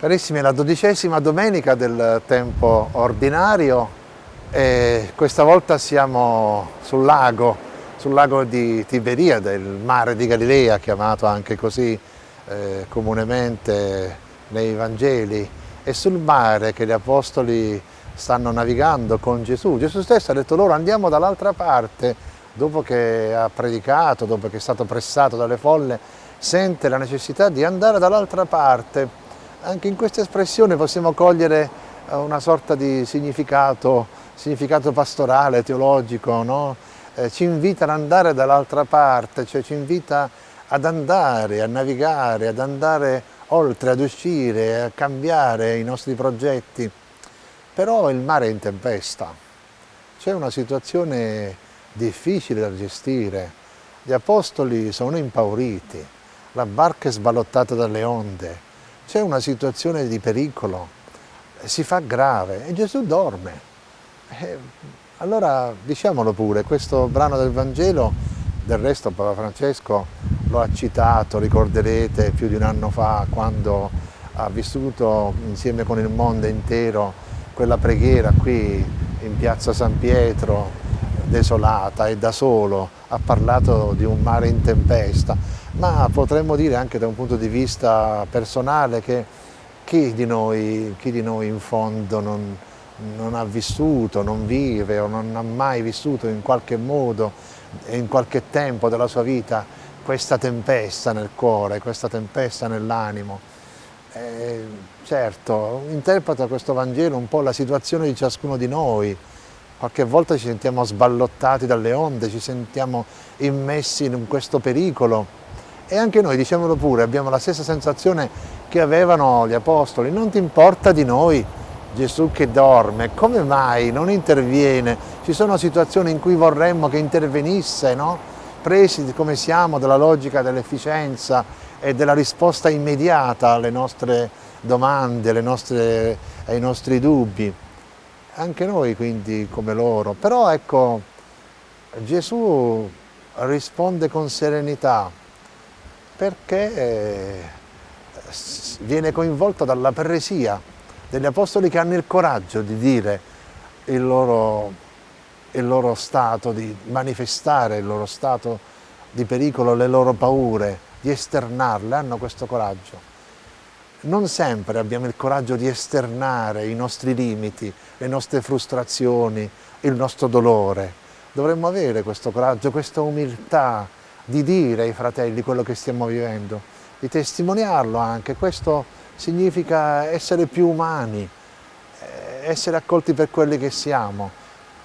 Carissimi, è la dodicesima domenica del tempo ordinario e questa volta siamo sul lago, sul lago di Tiberiade, il mare di Galilea, chiamato anche così eh, comunemente nei Vangeli, e sul mare che gli Apostoli stanno navigando con Gesù. Gesù stesso ha detto loro andiamo dall'altra parte, dopo che ha predicato, dopo che è stato pressato dalle folle, sente la necessità di andare dall'altra parte anche in questa espressione possiamo cogliere eh, una sorta di significato, significato pastorale, teologico, no? eh, ci invita ad andare dall'altra parte, cioè ci invita ad andare, a navigare, ad andare oltre, ad uscire, a cambiare i nostri progetti. Però il mare è in tempesta, c'è una situazione difficile da gestire, gli apostoli sono impauriti, la barca è sballottata dalle onde, c'è una situazione di pericolo, si fa grave e Gesù dorme. E allora diciamolo pure, questo brano del Vangelo, del resto Papa Francesco lo ha citato, ricorderete, più di un anno fa quando ha vissuto insieme con il mondo intero quella preghiera qui in piazza San Pietro, desolata e da solo, ha parlato di un mare in tempesta ma potremmo dire anche da un punto di vista personale che chi di noi, chi di noi in fondo non, non, ha vissuto, non vive o non ha mai vissuto in qualche modo in qualche tempo della sua vita questa tempesta nel cuore, questa tempesta nell'animo. Eh, certo, interpreta questo Vangelo un po' la situazione di ciascuno di noi, qualche volta ci sentiamo sballottati dalle onde, ci sentiamo immessi in questo pericolo, e anche noi, diciamolo pure, abbiamo la stessa sensazione che avevano gli apostoli, non ti importa di noi Gesù che dorme, come mai non interviene? Ci sono situazioni in cui vorremmo che intervenisse, no? presi come siamo dalla logica dell'efficienza e della risposta immediata alle nostre domande, alle nostre, ai nostri dubbi. Anche noi quindi come loro, però ecco Gesù risponde con serenità, perché eh, viene coinvolto dalla peresia degli apostoli che hanno il coraggio di dire il loro, il loro stato, di manifestare il loro stato di pericolo, le loro paure, di esternarle, hanno questo coraggio. Non sempre abbiamo il coraggio di esternare i nostri limiti, le nostre frustrazioni, il nostro dolore. Dovremmo avere questo coraggio, questa umiltà, di dire ai fratelli quello che stiamo vivendo, di testimoniarlo anche. Questo significa essere più umani, eh, essere accolti per quelli che siamo,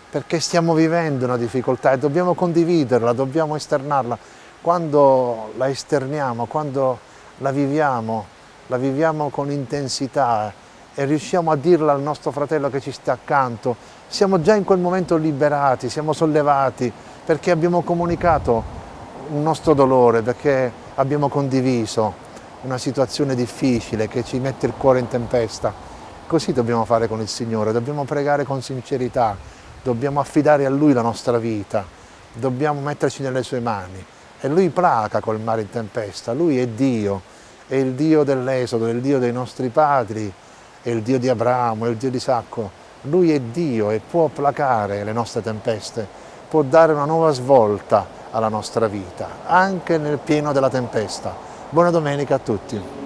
perché stiamo vivendo una difficoltà e dobbiamo condividerla, dobbiamo esternarla. Quando la esterniamo, quando la viviamo, la viviamo con intensità e riusciamo a dirla al nostro fratello che ci sta accanto, siamo già in quel momento liberati, siamo sollevati perché abbiamo comunicato un nostro dolore perché abbiamo condiviso una situazione difficile che ci mette il cuore in tempesta. Così dobbiamo fare con il Signore, dobbiamo pregare con sincerità, dobbiamo affidare a Lui la nostra vita, dobbiamo metterci nelle Sue mani. E Lui placa col mare in tempesta, Lui è Dio, è il Dio dell'Esodo, è il Dio dei nostri padri, è il Dio di Abramo, è il Dio di Isacco. Lui è Dio e può placare le nostre tempeste, può dare una nuova svolta alla nostra vita, anche nel pieno della tempesta. Buona domenica a tutti.